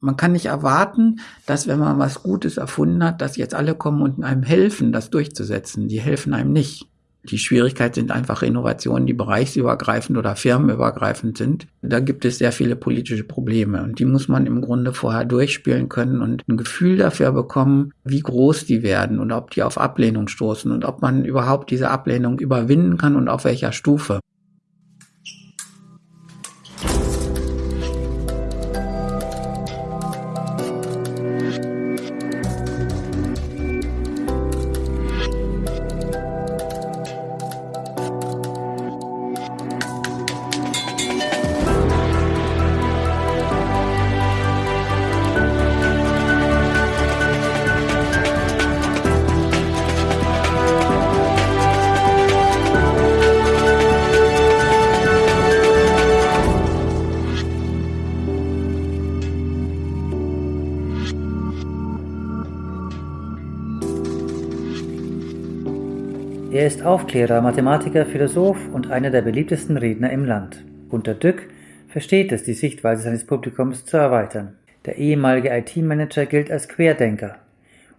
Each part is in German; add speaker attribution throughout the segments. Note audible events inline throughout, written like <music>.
Speaker 1: Man kann nicht erwarten, dass wenn man was Gutes erfunden hat, dass jetzt alle kommen und einem helfen, das durchzusetzen. Die helfen einem nicht. Die Schwierigkeit sind einfach Innovationen, die bereichsübergreifend oder firmenübergreifend sind. Da gibt es sehr viele politische Probleme und die muss man im Grunde vorher durchspielen können und ein Gefühl dafür bekommen, wie groß die werden und ob die auf Ablehnung stoßen und ob man überhaupt diese Ablehnung überwinden kann und auf welcher Stufe.
Speaker 2: Aufklärer, Mathematiker, Philosoph und einer der beliebtesten Redner im Land. Gunter Dück versteht es, die Sichtweise seines Publikums zu erweitern. Der ehemalige IT-Manager gilt als Querdenker.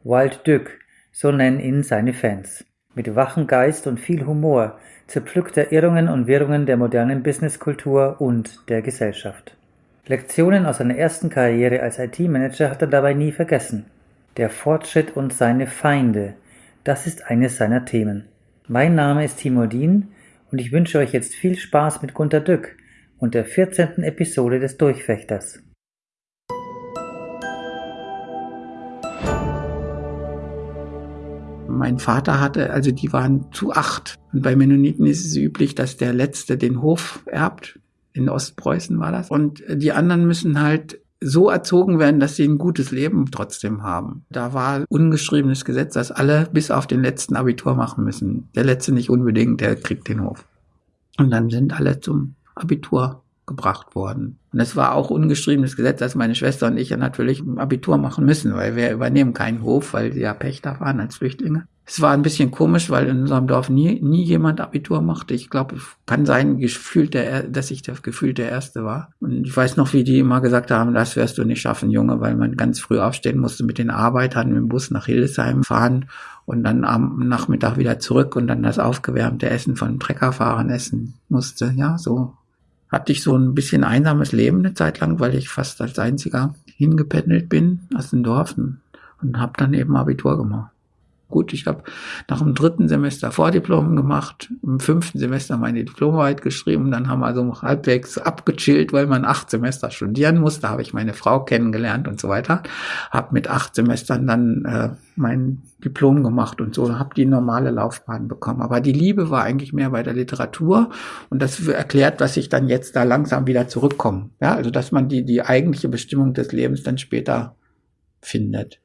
Speaker 2: Wild Dück, so nennen ihn seine Fans. Mit wachem Geist und viel Humor zerpflückt er Irrungen und Wirrungen der modernen Businesskultur und der Gesellschaft. Lektionen aus seiner ersten Karriere als IT-Manager hat er dabei nie vergessen. Der Fortschritt und seine Feinde, das ist eines seiner Themen. Mein Name ist Timo Dien und ich wünsche euch jetzt viel Spaß mit Gunter Dück und der 14. Episode des Durchfechters.
Speaker 1: Mein Vater hatte, also die waren zu acht. Und bei Mennoniten ist es üblich, dass der Letzte den Hof erbt. In Ostpreußen war das. Und die anderen müssen halt so erzogen werden, dass sie ein gutes Leben trotzdem haben. Da war ungeschriebenes Gesetz, dass alle bis auf den letzten Abitur machen müssen. Der letzte nicht unbedingt, der kriegt den Hof. Und dann sind alle zum Abitur gebracht worden. Und es war auch ungeschriebenes Gesetz, dass meine Schwester und ich ja natürlich ein Abitur machen müssen, weil wir übernehmen keinen Hof, weil sie ja Pächter waren als Flüchtlinge. Es war ein bisschen komisch, weil in unserem Dorf nie, nie jemand Abitur machte. Ich glaube, kann sein, gefühlt der, dass ich der gefühlt der Erste war. Und ich weiß noch, wie die immer gesagt haben, das wirst du nicht schaffen, Junge, weil man ganz früh aufstehen musste mit den Arbeitern mit dem Bus nach Hildesheim fahren und dann am Nachmittag wieder zurück und dann das aufgewärmte Essen von Treckerfahrern essen musste. Ja, so hatte ich so ein bisschen einsames Leben eine Zeit lang, weil ich fast als einziger hingependelt bin aus dem Dorf und habe dann eben Abitur gemacht. Gut, ich habe nach dem dritten Semester Vordiplom gemacht, im fünften Semester meine Diplomarbeit geschrieben, dann haben wir also halbwegs abgechillt, weil man acht Semester studieren musste, da habe ich meine Frau kennengelernt und so weiter, habe mit acht Semestern dann äh, mein Diplom gemacht und so, habe die normale Laufbahn bekommen. Aber die Liebe war eigentlich mehr bei der Literatur und das erklärt, dass ich dann jetzt da langsam wieder zurückkomme. Ja, also dass man die, die eigentliche Bestimmung des Lebens dann später findet.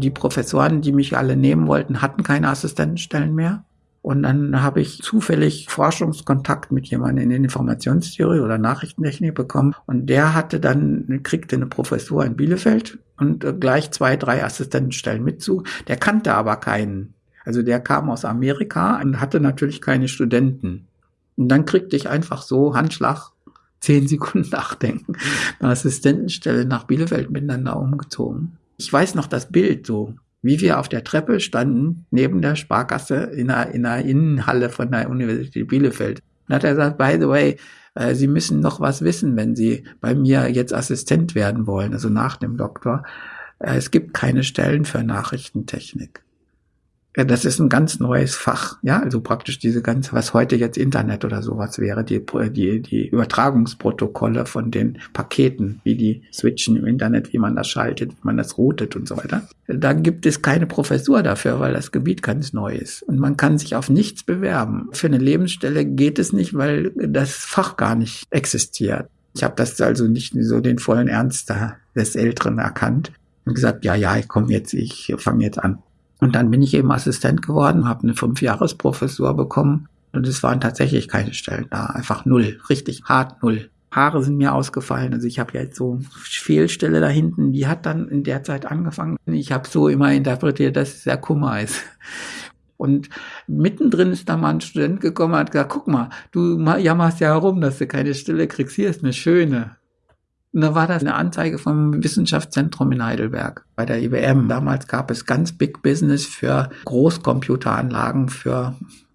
Speaker 1: Die Professoren, die mich alle nehmen wollten, hatten keine Assistentenstellen mehr. Und dann habe ich zufällig Forschungskontakt mit jemandem in Informationstheorie oder Nachrichtentechnik bekommen. Und der hatte dann, kriegte eine Professur in Bielefeld und äh, gleich zwei, drei Assistentenstellen mit zu. Der kannte aber keinen. Also der kam aus Amerika und hatte natürlich keine Studenten. Und dann kriegte ich einfach so Handschlag zehn Sekunden <laughs> nachdenken. Eine Assistentenstelle nach Bielefeld miteinander umgezogen. Ich weiß noch das Bild so, wie wir auf der Treppe standen, neben der Sparkasse in einer, in einer Innenhalle von der Universität Bielefeld. Und hat er gesagt, by the way, äh, Sie müssen noch was wissen, wenn Sie bei mir jetzt Assistent werden wollen, also nach dem Doktor. Äh, es gibt keine Stellen für Nachrichtentechnik. Ja, das ist ein ganz neues Fach, ja, also praktisch diese ganze, was heute jetzt Internet oder sowas wäre, die, die, die Übertragungsprotokolle von den Paketen, wie die switchen im Internet, wie man das schaltet, wie man das routet und so weiter. Da gibt es keine Professur dafür, weil das Gebiet ganz neu ist. Und man kann sich auf nichts bewerben. Für eine Lebensstelle geht es nicht, weil das Fach gar nicht existiert. Ich habe das also nicht so den vollen Ernst des Älteren erkannt und gesagt, ja, ja, ich komme jetzt, ich fange jetzt an. Und dann bin ich eben Assistent geworden, habe eine Fünfjahresprofessur bekommen und es waren tatsächlich keine Stellen da, einfach null, richtig hart null. Haare sind mir ausgefallen, also ich habe jetzt so Fehlstelle da hinten, die hat dann in der Zeit angefangen. Ich habe so immer interpretiert, dass es der Kummer ist. Und mittendrin ist da mal ein Student gekommen und hat gesagt, guck mal, du jammerst ja herum, dass du keine Stille kriegst. Hier ist eine schöne. Und da war das eine Anzeige vom Wissenschaftszentrum in Heidelberg bei der IBM. Damals gab es ganz Big Business für Großcomputeranlagen, für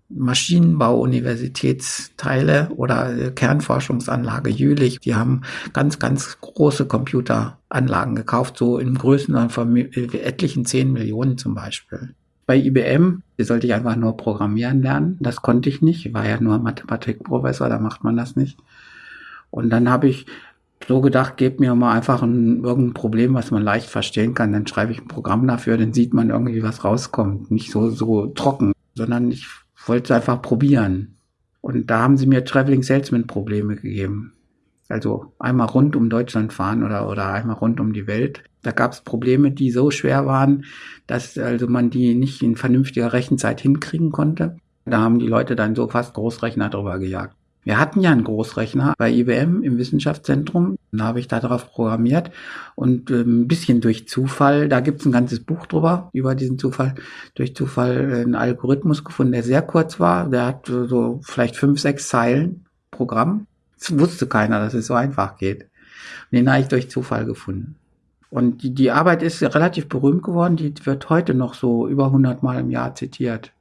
Speaker 1: Maschinenbau-Universitätsteile oder Kernforschungsanlage Jülich. Die haben ganz, ganz große Computeranlagen gekauft, so in Größen von etlichen 10 Millionen zum Beispiel. Bei IBM sollte ich einfach nur programmieren lernen. Das konnte ich nicht. Ich war ja nur Mathematikprofessor, da macht man das nicht. Und dann habe ich so gedacht, gebt mir mal einfach ein, irgendein Problem, was man leicht verstehen kann. Dann schreibe ich ein Programm dafür, dann sieht man irgendwie, was rauskommt. Nicht so, so trocken, sondern ich wollte es einfach probieren. Und da haben sie mir Traveling Salesman Probleme gegeben. Also einmal rund um Deutschland fahren oder, oder einmal rund um die Welt. Da gab es Probleme, die so schwer waren, dass also man die nicht in vernünftiger Rechenzeit hinkriegen konnte. Da haben die Leute dann so fast Großrechner drüber gejagt. Wir hatten ja einen Großrechner bei IBM im Wissenschaftszentrum. Da habe ich darauf programmiert und äh, ein bisschen durch Zufall, da gibt es ein ganzes Buch drüber, über diesen Zufall, durch Zufall einen Algorithmus gefunden, der sehr kurz war. Der hat so vielleicht fünf, sechs Zeilen Programm. Das wusste keiner, dass es so einfach geht. Und den habe ich durch Zufall gefunden. Und die, die Arbeit ist relativ berühmt geworden. Die wird heute noch so über 100 Mal im Jahr zitiert.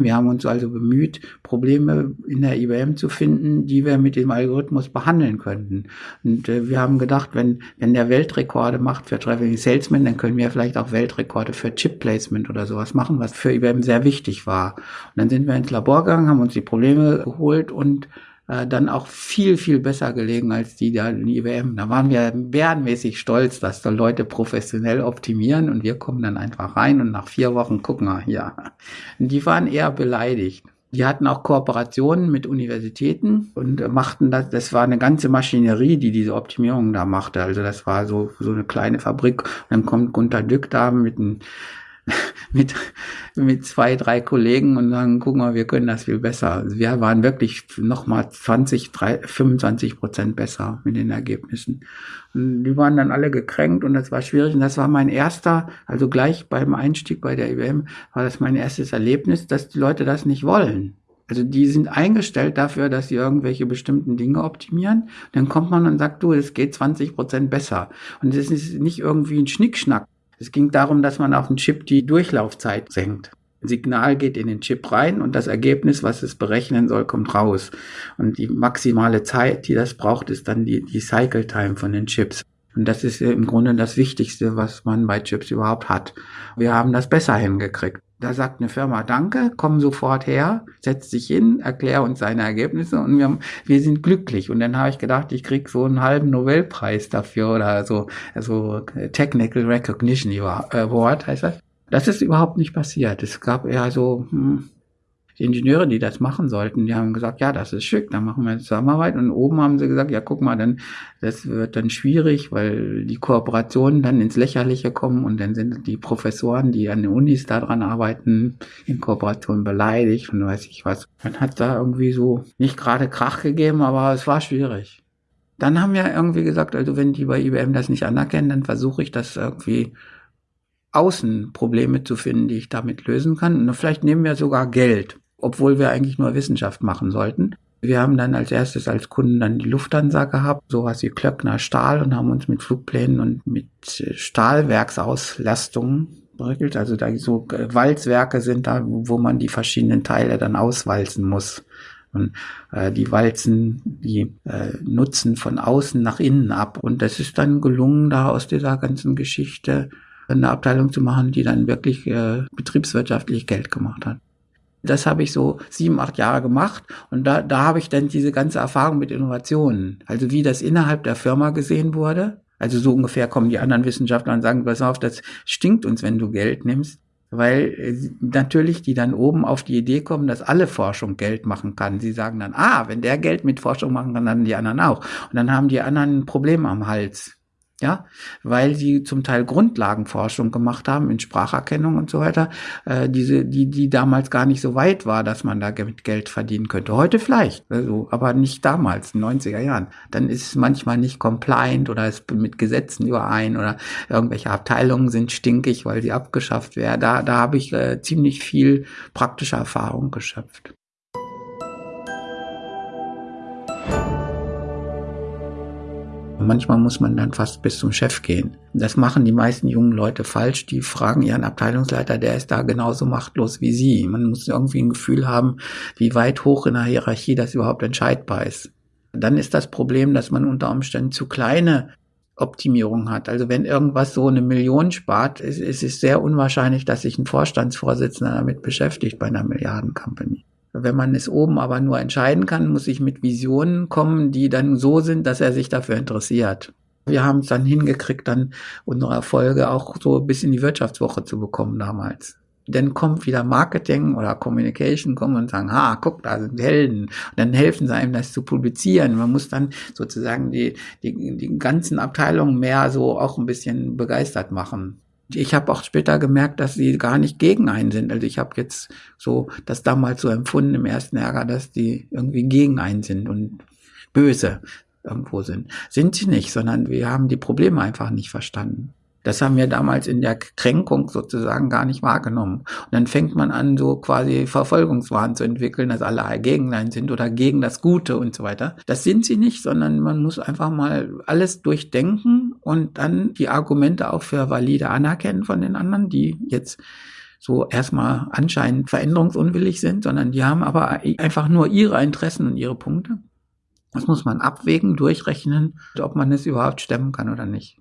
Speaker 1: Wir haben uns also bemüht, Probleme in der IBM zu finden, die wir mit dem Algorithmus behandeln könnten. Und äh, wir haben gedacht, wenn, wenn der Weltrekorde macht für Traveling Salesman, dann können wir vielleicht auch Weltrekorde für Chip Placement oder sowas machen, was für IBM sehr wichtig war. Und dann sind wir ins Labor gegangen, haben uns die Probleme geholt und äh, dann auch viel, viel besser gelegen als die da in IBM. Da waren wir bärenmäßig stolz, dass da Leute professionell optimieren und wir kommen dann einfach rein und nach vier Wochen gucken wir, ja. Und die waren eher beleidigt. Die hatten auch Kooperationen mit Universitäten und machten das, das war eine ganze Maschinerie, die diese Optimierung da machte. Also das war so, so eine kleine Fabrik. Und dann kommt Gunter Dück da mit einem <laughs> mit, mit zwei, drei Kollegen und sagen, guck mal, wir können das viel besser. Also wir waren wirklich nochmal 20, 3, 25 Prozent besser mit den Ergebnissen. Und die waren dann alle gekränkt und das war schwierig. Und das war mein erster, also gleich beim Einstieg bei der IBM, war das mein erstes Erlebnis, dass die Leute das nicht wollen. Also die sind eingestellt dafür, dass sie irgendwelche bestimmten Dinge optimieren. Dann kommt man und sagt, du, es geht 20 Prozent besser. Und es ist nicht irgendwie ein Schnickschnack. Es ging darum, dass man auf den Chip die Durchlaufzeit senkt. Signal geht in den Chip rein und das Ergebnis, was es berechnen soll, kommt raus. Und die maximale Zeit, die das braucht, ist dann die, die Cycle Time von den Chips. Und das ist im Grunde das Wichtigste, was man bei Chips überhaupt hat. Wir haben das besser hingekriegt. Da sagt eine Firma Danke, komm sofort her, setzt sich hin, erklär uns seine Ergebnisse und wir, wir sind glücklich. Und dann habe ich gedacht, ich krieg so einen halben Nobelpreis dafür oder so, also Technical Recognition Award heißt das. Das ist überhaupt nicht passiert. Es gab eher so, hm, die Ingenieure, die das machen sollten, die haben gesagt, ja, das ist schick, dann machen wir eine Zusammenarbeit. Und oben haben sie gesagt, ja, guck mal, dann, das wird dann schwierig, weil die Kooperationen dann ins Lächerliche kommen und dann sind die Professoren, die an den Unis daran arbeiten, in Kooperation beleidigt und weiß ich was. Man hat da irgendwie so nicht gerade Krach gegeben, aber es war schwierig. Dann haben wir irgendwie gesagt, also wenn die bei IBM das nicht anerkennen, dann versuche ich das irgendwie außen Probleme zu finden, die ich damit lösen kann. Und vielleicht nehmen wir sogar Geld obwohl wir eigentlich nur Wissenschaft machen sollten. Wir haben dann als erstes als Kunden dann die Lufthansa gehabt, sowas wie Klöckner Stahl und haben uns mit Flugplänen und mit äh, Stahlwerksauslastungen beregelt. Also da so äh, Walzwerke sind da, wo man die verschiedenen Teile dann auswalzen muss. Und äh, die walzen die äh, Nutzen von außen nach innen ab. Und das ist dann gelungen, da aus dieser ganzen Geschichte eine Abteilung zu machen, die dann wirklich äh, betriebswirtschaftlich Geld gemacht hat. Das habe ich so sieben, acht Jahre gemacht und da, da habe ich dann diese ganze Erfahrung mit Innovationen, also wie das innerhalb der Firma gesehen wurde. Also so ungefähr kommen die anderen Wissenschaftler und sagen, pass auf, das stinkt uns, wenn du Geld nimmst. Weil äh, natürlich die dann oben auf die Idee kommen, dass alle Forschung Geld machen kann. Sie sagen dann, ah, wenn der Geld mit Forschung machen kann, dann die anderen auch. Und dann haben die anderen ein Problem am Hals. Ja, weil sie zum Teil Grundlagenforschung gemacht haben in Spracherkennung und so weiter, äh, diese, die, die damals gar nicht so weit war, dass man da mit Geld verdienen könnte. Heute vielleicht, also, aber nicht damals, in den 90er Jahren. Dann ist es manchmal nicht compliant oder ist mit Gesetzen überein oder irgendwelche Abteilungen sind stinkig, weil sie abgeschafft werden. Da, da habe ich äh, ziemlich viel praktische Erfahrung geschöpft. Manchmal muss man dann fast bis zum Chef gehen. Das machen die meisten jungen Leute falsch. Die fragen ihren Abteilungsleiter, der ist da genauso machtlos wie sie. Man muss irgendwie ein Gefühl haben, wie weit hoch in der Hierarchie das überhaupt entscheidbar ist. Dann ist das Problem, dass man unter Umständen zu kleine Optimierung hat. Also wenn irgendwas so eine Million spart, ist, es sehr unwahrscheinlich, dass sich ein Vorstandsvorsitzender damit beschäftigt bei einer Milliarden-Company. Wenn man es oben aber nur entscheiden kann, muss ich mit Visionen kommen, die dann so sind, dass er sich dafür interessiert. Wir haben es dann hingekriegt, dann unsere Erfolge auch so bis in die Wirtschaftswoche zu bekommen damals. Dann kommt wieder Marketing oder Communication kommen und sagen, ha, guck, da sind Helden. Und dann helfen sie einem, das zu publizieren. Man muss dann sozusagen die, die, die ganzen Abteilungen mehr so auch ein bisschen begeistert machen. Ich habe auch später gemerkt, dass sie gar nicht gegen einen sind. Also ich habe jetzt so das damals so empfunden im ersten Ärger, dass die irgendwie gegen einen sind und böse irgendwo sind. Sind sie nicht, sondern wir haben die Probleme einfach nicht verstanden. Das haben wir damals in der Kränkung sozusagen gar nicht wahrgenommen. Und dann fängt man an, so quasi Verfolgungswahn zu entwickeln, dass alle gegen einen sind oder gegen das Gute und so weiter. Das sind sie nicht, sondern man muss einfach mal alles durchdenken und dann die Argumente auch für valide anerkennen von den anderen, die jetzt so erstmal anscheinend veränderungsunwillig sind, sondern die haben aber einfach nur ihre Interessen und ihre Punkte. Das muss man abwägen, durchrechnen, ob man es überhaupt stemmen kann oder nicht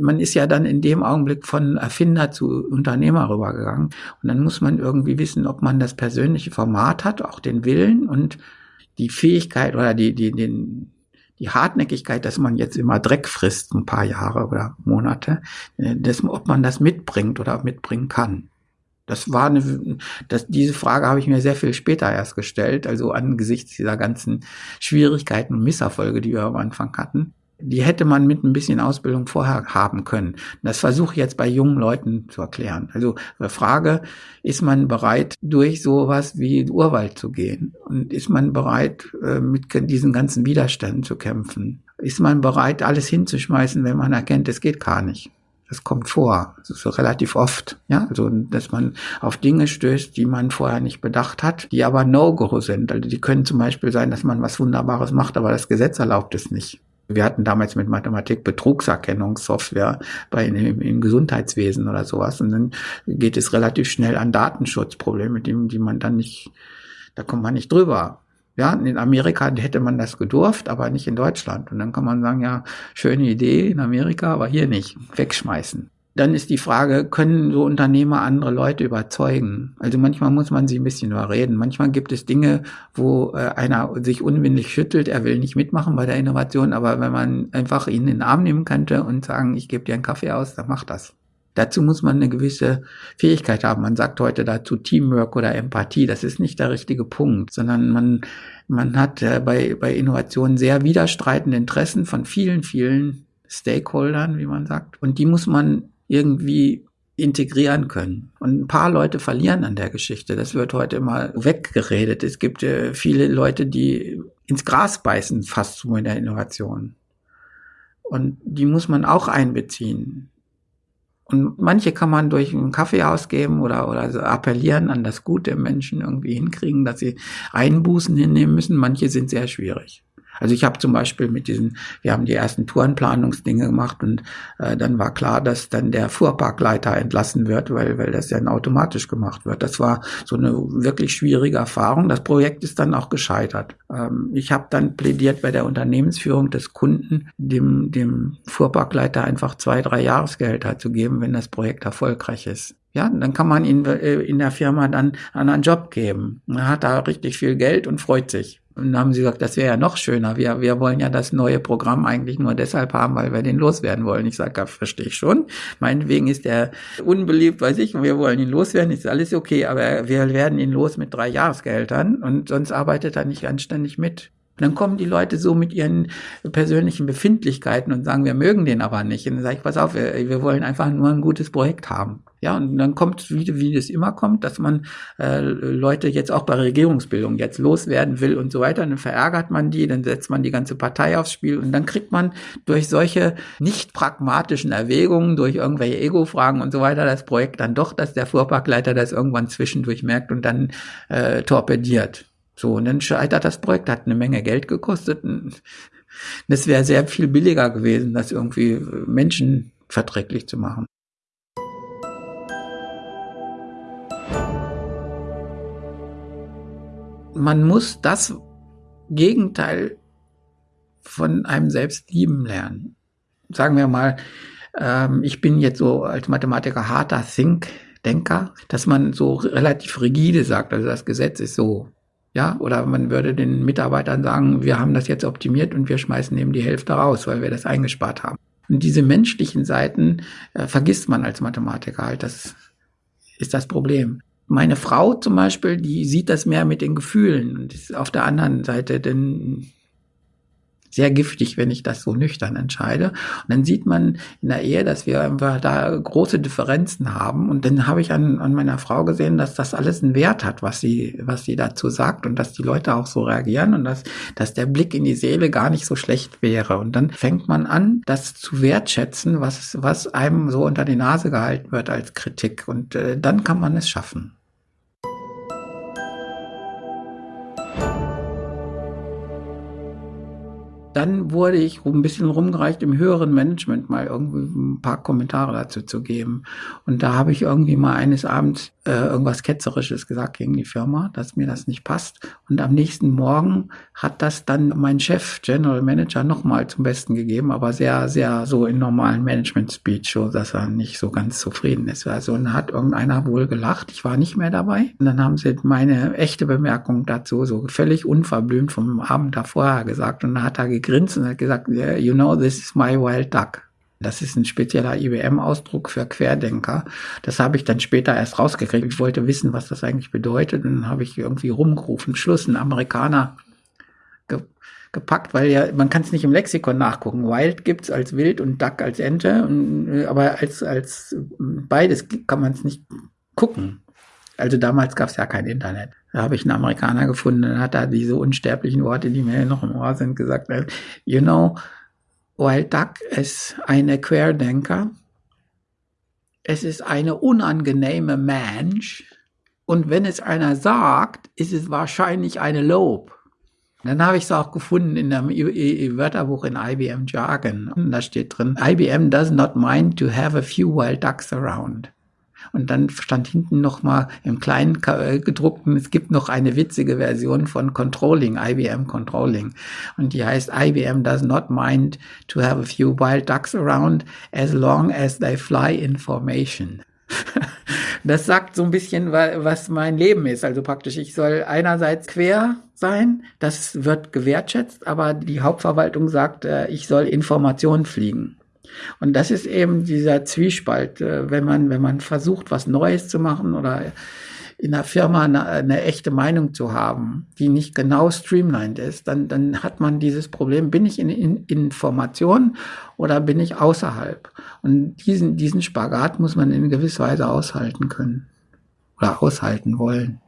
Speaker 1: man ist ja dann in dem Augenblick von Erfinder zu Unternehmer rübergegangen. Und dann muss man irgendwie wissen, ob man das persönliche Format hat, auch den Willen und die Fähigkeit oder die, die, den, die Hartnäckigkeit, dass man jetzt immer Dreck frisst, ein paar Jahre oder Monate, äh, das, ob man das mitbringt oder mitbringen kann. Das war eine, das, diese Frage habe ich mir sehr viel später erst gestellt, also angesichts dieser ganzen Schwierigkeiten und Misserfolge, die wir am Anfang hatten die hätte man mit ein bisschen Ausbildung vorher haben können. Das versuche ich jetzt bei jungen Leuten zu erklären. Also die Frage, ist man bereit, durch sowas wie Urwald zu gehen? Und ist man bereit, äh, mit diesen ganzen Widerständen zu kämpfen? Ist man bereit, alles hinzuschmeißen, wenn man erkennt, es geht gar nicht? Das kommt vor, das ist so relativ oft, ja, also dass man auf Dinge stößt, die man vorher nicht bedacht hat, die aber No-Go sind. Also die können zum Beispiel sein, dass man was Wunderbares macht, aber das Gesetz erlaubt es nicht. Wir hatten damals mit Mathematik Betrugserkennungssoftware bei im, im Gesundheitswesen oder sowas. Und dann geht es relativ schnell an Datenschutzprobleme, die, die man dann nicht, da kommt man nicht drüber. Ja, in Amerika hätte man das gedurft, aber nicht in Deutschland. Und dann kann man sagen, ja, schöne Idee in Amerika, aber hier nicht. Wegschmeißen dann ist die Frage, können so Unternehmer andere Leute überzeugen? Also manchmal muss man sie ein bisschen überreden. Manchmal gibt es Dinge, wo äh, einer sich unwillig schüttelt, er will nicht mitmachen bei der Innovation, aber wenn man einfach ihn in den Arm nehmen könnte und sagen, ich gebe dir einen Kaffee aus, dann macht das. Dazu muss man eine gewisse Fähigkeit haben. Man sagt heute dazu Teamwork oder Empathie. Das ist nicht der richtige Punkt, sondern man, man hat äh, bei, bei Innovationen sehr widerstreitende Interessen von vielen, vielen Stakeholdern, wie man sagt. Und die muss man irgendwie integrieren können. Und ein paar Leute verlieren an der Geschichte. Das wird heute immer weggeredet. Es gibt äh, viele Leute, die ins Gras beißen, fast so in der Innovation. Und die muss man auch einbeziehen. Und manche kann man durch einen Kaffee ausgeben oder, oder so appellieren an das Gute Menschen irgendwie hinkriegen, dass sie Einbußen hinnehmen müssen. Manche sind sehr schwierig. Also ich habe zum Beispiel mit diesen, wir haben die ersten Tourenplanungsdinge gemacht und äh, dann war klar, dass dann der Fuhrparkleiter entlassen wird, weil, weil das ja automatisch gemacht wird. Das war so eine wirklich schwierige Erfahrung. Das Projekt ist dann auch gescheitert. Ähm, ich habe dann plädiert bei der Unternehmensführung des Kunden, dem, dem Fuhrparkleiter einfach zwei, drei Jahresgehälter zu geben, wenn das Projekt erfolgreich ist. Ja, dann kann man ihn äh, in der Firma dann einen Job geben. Er hat da richtig viel Geld und freut sich. Und dann haben sie gesagt, das wäre ja noch schöner. Wir, wir wollen ja das neue Programm eigentlich nur deshalb haben, weil wir den loswerden wollen. Ich sage, ja, verstehe ich schon. Meinetwegen ist er unbeliebt, weiß ich, wir wollen ihn loswerden, ist alles okay, aber wir werden ihn los mit drei Jahresgehältern und sonst arbeitet er nicht anständig mit. Dann kommen die Leute so mit ihren persönlichen Befindlichkeiten und sagen, wir mögen den aber nicht. Und dann sage ich, pass auf, wir, wir wollen einfach nur ein gutes Projekt haben. Ja, und dann kommt, wie, wie das immer kommt, dass man äh, Leute jetzt auch bei Regierungsbildung jetzt loswerden will und so weiter. Und dann verärgert man die, dann setzt man die ganze Partei aufs Spiel und dann kriegt man durch solche nicht pragmatischen Erwägungen, durch irgendwelche Ego-Fragen und so weiter das Projekt dann doch, dass der Fuhrparkleiter das irgendwann zwischendurch merkt und dann äh, torpediert. So, und dann scheitert das Projekt, hat eine Menge Geld gekostet. Das wäre sehr viel billiger gewesen, das irgendwie Menschen verträglich zu machen. Man muss das Gegenteil von einem selbst lieben lernen. Sagen wir mal, ähm, ich bin jetzt so als Mathematiker harter Think, Denker, dass man so relativ rigide sagt, also das Gesetz ist so ja, oder man würde den Mitarbeitern sagen, wir haben das jetzt optimiert und wir schmeißen eben die Hälfte raus, weil wir das eingespart haben. Und diese menschlichen Seiten äh, vergisst man als Mathematiker halt. Das ist das Problem. Meine Frau zum Beispiel, die sieht das mehr mit den Gefühlen und ist auf der anderen Seite, denn sehr giftig, wenn ich das so nüchtern entscheide. Und dann sieht man in der Ehe, dass wir einfach da große Differenzen haben. Und dann habe ich an, an meiner Frau gesehen, dass das alles einen Wert hat, was sie, was sie dazu sagt und dass die Leute auch so reagieren und dass, dass der Blick in die Seele gar nicht so schlecht wäre. Und dann fängt man an, das zu wertschätzen, was, was einem so unter die Nase gehalten wird als Kritik. Und äh, dann kann man es schaffen. Dann wurde ich ein bisschen rumgereicht, im höheren Management mal irgendwie ein paar Kommentare dazu zu geben. Und da habe ich irgendwie mal eines Abends äh, irgendwas Ketzerisches gesagt gegen die Firma, dass mir das nicht passt. Und am nächsten Morgen hat das dann mein Chef, General Manager, nochmal zum Besten gegeben, aber sehr, sehr so in normalen Management-Speech, so dass er nicht so ganz zufrieden ist. Also und hat irgendeiner wohl gelacht, ich war nicht mehr dabei. Und dann haben sie meine echte Bemerkung dazu so völlig unverblümt vom Abend davor gesagt. Und dann hat er gegrinst und hat gesagt, you know, this is my wild duck. Das ist ein spezieller IBM-Ausdruck für Querdenker. Das habe ich dann später erst rausgekriegt. Ich wollte wissen, was das eigentlich bedeutet. Und dann habe ich irgendwie rumgerufen, Schluss, ein Amerikaner ge gepackt, weil ja, man kann es nicht im Lexikon nachgucken. Wild gibt's als Wild und Duck als Ente, und, aber als, als beides kann man es nicht gucken. Also damals gab es ja kein Internet. Da habe ich einen Amerikaner gefunden, dann hat er diese unsterblichen Worte, die mir noch im Ohr sind, gesagt, you know, Wild Duck ist eine Querdenker. Es ist eine unangenehme Mensch. Und wenn es einer sagt, ist es wahrscheinlich eine Lob. Dann habe ich es auch gefunden in einem Wörterbuch in IBM Jargon. Und da steht drin, IBM does not mind to have a few wild ducks around. Und dann stand hinten noch mal im kleinen äh, gedruckten, es gibt noch eine witzige Version von Controlling, IBM Controlling. Und die heißt IBM does not mind to have a few wild ducks around as long as they fly in formation. <laughs> Das sagt so ein bisschen, was mein Leben ist. Also praktisch, ich soll einerseits quer sein, das wird gewertschätzt, aber die Hauptverwaltung sagt, äh, ich soll Informationen fliegen. Und das ist eben dieser Zwiespalt, äh, wenn man, wenn man versucht, was Neues zu machen oder in der Firma eine, eine, echte Meinung zu haben, die nicht genau streamlined ist, dann, dann hat man dieses Problem, bin ich in, in Information oder bin ich außerhalb? Und diesen, diesen Spagat muss man in gewisser Weise aushalten können oder aushalten wollen.